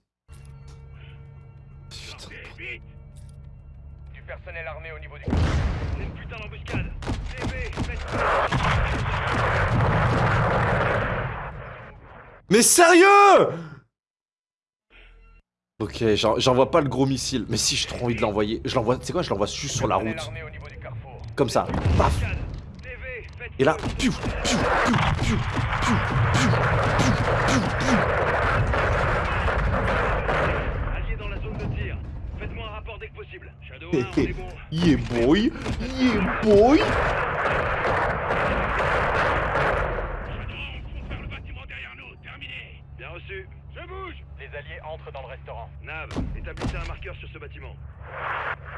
Mais sérieux? Ok, j'en- j'envoie pas le gros missile. Mais si, j'ai trop envie de l'envoyer. Je l'envoie, tu sais quoi, je l'envoie juste sur la route. Comme ça. Paf Et là, piou, piou, piou, piou, piou, piou, piou, piou, piou. Alliés dans la zone de tir. Faites-moi un rapport dès que possible. Shadow 1, on est bon. Yeah boy, yeah boy. Shadow, on fonce vers le bâtiment derrière nous. Terminé. Bien reçu. Je bouge. Entrent dans le restaurant. Nav, établissez un marqueur sur ce bâtiment.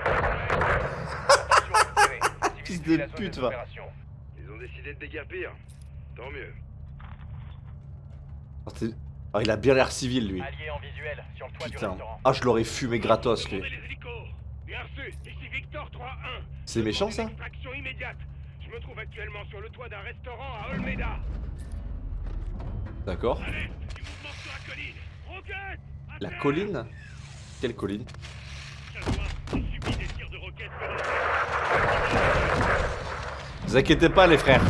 Fils de pute, des va. opérations. Ils ont décidé de déguerpir. Tant mieux. Ah, Ah, il a bien l'air civil, lui. Alliés en visuel sur le toit du Putain. restaurant. Ah, je l'aurais fumé gratos, lui. Commandez les hélicos. Bien reçu. Ici Victor 3-1. C'est méchant, ça. Je me trouve actuellement sur le toit d'un restaurant à Olmeda. D'accord. Du. Roquette La colline? Quelle colline? Shadow 1, j'ai subi des tirs de roquettes venant Vous inquiétez pas, les frères.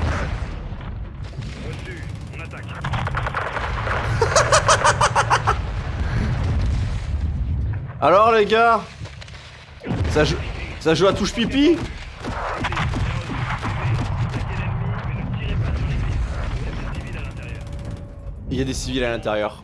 Reçu. On attaque. Alors, les gars Ça joue, ça joue à touche pipi? Il y a des civils à l'intérieur.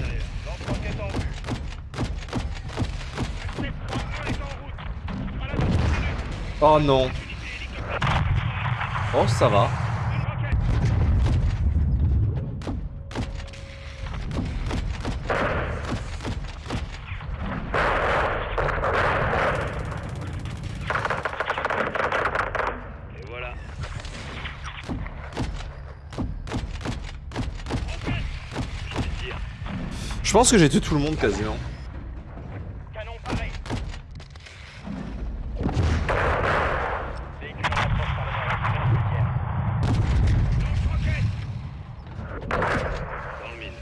Oh non. Oh, ça va. Je pense que j'ai tué tout le monde quasiment. Canon paré. Véhicule en approche par le nord-est. Dans le mine.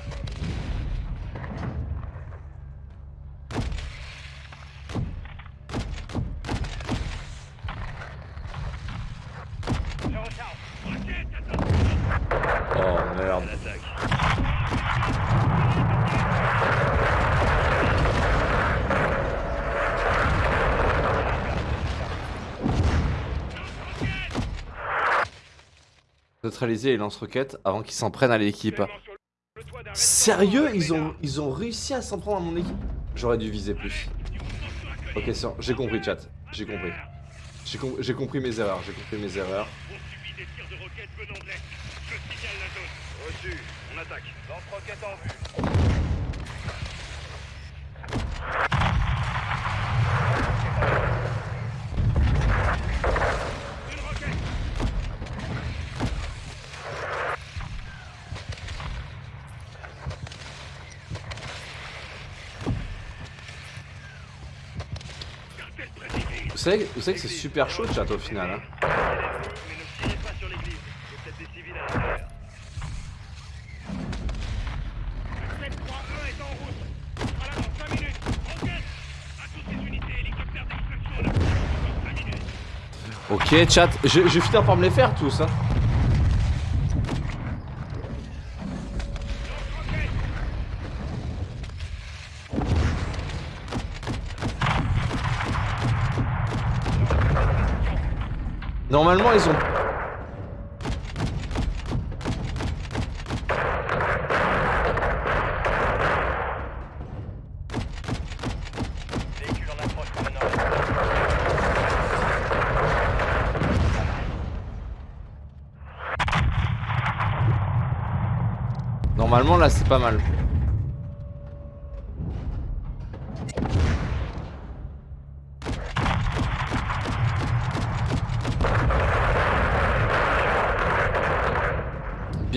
Je recharge. Oh merde. On attaque. Neutraliser les lance-roquettes avant qu'ils s'en prennent à l'équipe. Sérieux ils ont, ils ont réussi à s'en prendre à mon équipe? J'aurais dû viser plus. Ok, j'ai compris chat. J'ai compris. J'ai com- j'ai compris mes erreurs, j'ai compris mes erreurs. On attaque. Lance-roquette en vue. savez, vous savez que c'est super chaud, chat, au final. Hein. Ok, chat, je, je finis par me les faire tous. Hein. Normalement, ils ont. Normalement là c'est pas mal.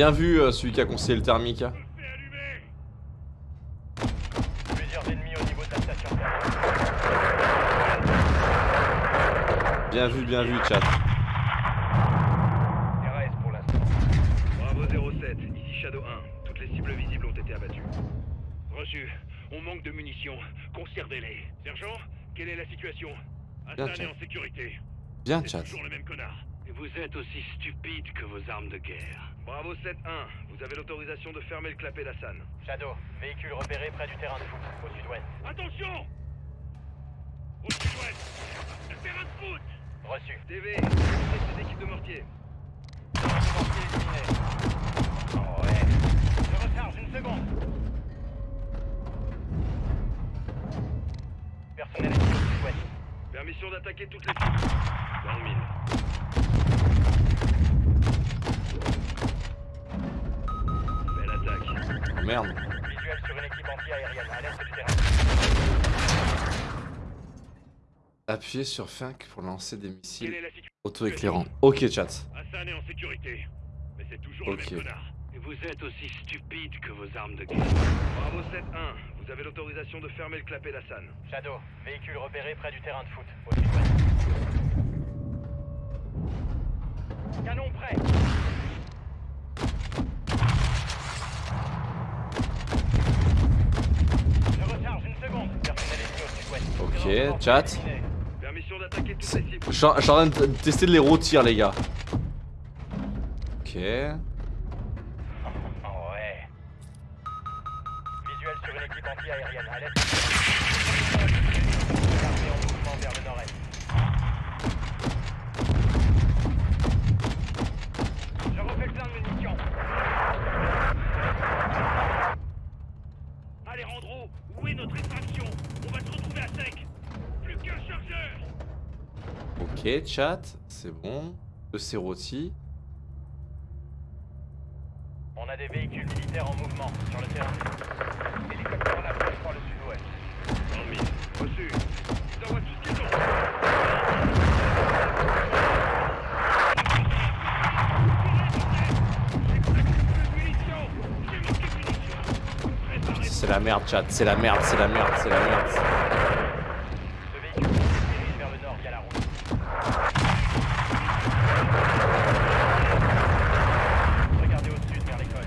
Bien vu euh, celui qui a conseillé le thermique. Bien vu, bien vu chat. RAS pour l'instant. Bravo 07, ici Shadow 1. Toutes les cibles visibles ont été abattues. Reçu. On manque de munitions. Conservez-les. Sergent, quelle est la situation? Hassan est en sécurité. Bien chat. toujours le même connard. Vous êtes aussi stupide que vos armes de guerre. Bravo 7-1, vous avez l'autorisation de fermer le clapet d'Hassan. Shadow, véhicule repéré près du terrain de foot, au sud-ouest. Attention Au sud-ouest Le terrain de foot Reçu. TV, avec ces équipes de mortiers. Mortier éliminé. Oh ouais. Je recharge une seconde. Personnel au sud-ouest. Permission d'attaquer toutes les cibles. Dans le mille. Belle attaque. Oh, merde. Visuel sur une équipe anti-aérienne à l'est du terrain. Appuyez sur Fink pour lancer des Quelle missiles est la situation auto-éclairants. Ok chat. Hassan est en sécurité. Mais c'est toujours Ok. le même connard. Et vous êtes aussi stupide que vos armes de guerre. Bravo 7-1, vous avez l'autorisation de fermer le clapet d'Hassan. Shadow, véhicule repéré près du terrain de foot, au. Canon prêt. Je recharge une seconde. Personnel ennemi au sud-ouest. Ok, chat. Je suis en train de tester de les rôtir les gars. Ok. Ouais. Visuel sur une équipe anti-aérienne à l'est. Armée en mouvement vers le nord-est. Je refais le plein de munitions. Alejandro, où est notre extraction On va se retrouver à sec Plus qu'un chargeur Ok chat, c'est bon. Le c'est rôti. On a des véhicules militaires en mouvement sur le terrain. Hélicoptère en approche par le sud-ouest. Le mille. Reçu. Ils envoient tout ce qu'ils ont. C'est la merde chat, c'est la merde, c'est la merde, c'est la merde. Ce véhicule se dirige vers le nord via la route. Regardez au sud vers l'école.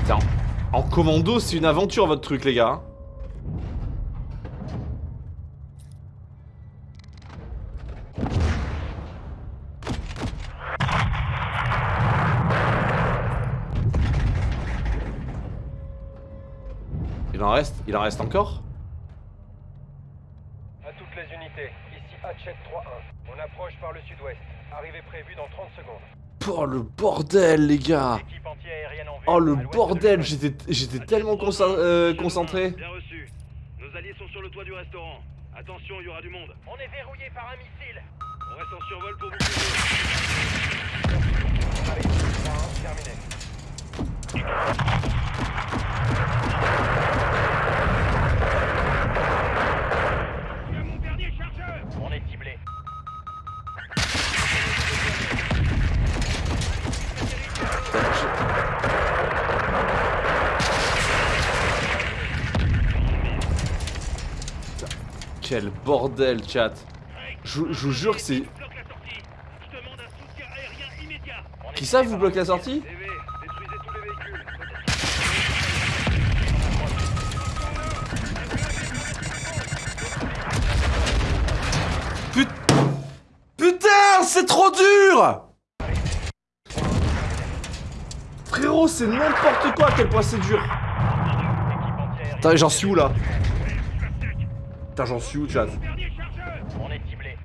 Putain, en commando c'est une aventure votre truc les gars. Il en reste Il en reste encore? À toutes les unités, ici Hatchet 3-1. On approche par le sud-ouest. Arrivée prévue dans 30 secondes. Oh le bordel les gars Équipe. Oh le bordel, j'étais j'étais tellement consa- euh, concentré. Bien reçu. Nos alliés sont sur le toit du restaurant. Attention, il y aura du monde. On est verrouillé par un missile. On reste en survol pour vous. Allez, 3-1, terminé. Quel bordel chat. Je, vous jure que c'est... Qui ça vous bloque la sortie Put- Putain, c'est trop dur Frérot, c'est n'importe quoi à quel point c'est dur. Putain, j'en suis où là Putain, j'en suis où, chat On est ciblé.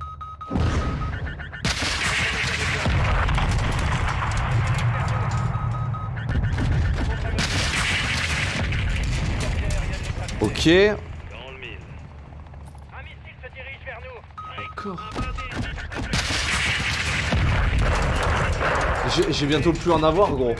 Ok. J'ai- J'ai bientôt plus en avoir, gros.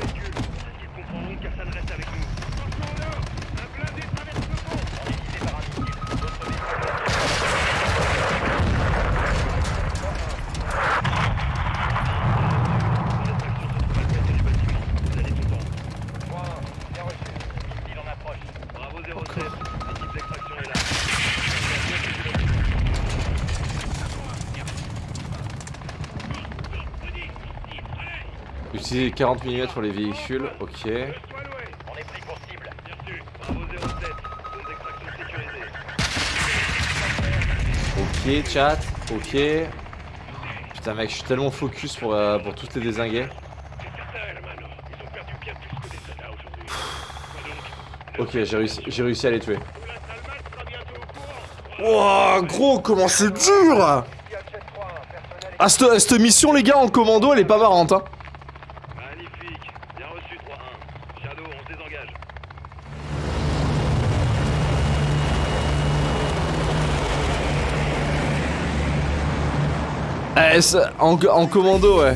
40 mm pour les véhicules, ok. On est pris pour cible. Bravo 07, zone d'extraction sécurisée. Ok, chat, ok. Putain, mec, je suis tellement focus pour, euh, pour tous les désinguer. Ok, j'ai réussi, j'ai réussi à les tuer. Wouah, gros, comment c'est dur Ah, cette, cette mission, les gars, en commando, elle est pas marrante, hein. Magnifique, bien reçu 3-1. Shadow, on se désengage. Eh, ça- en, commando, ouais.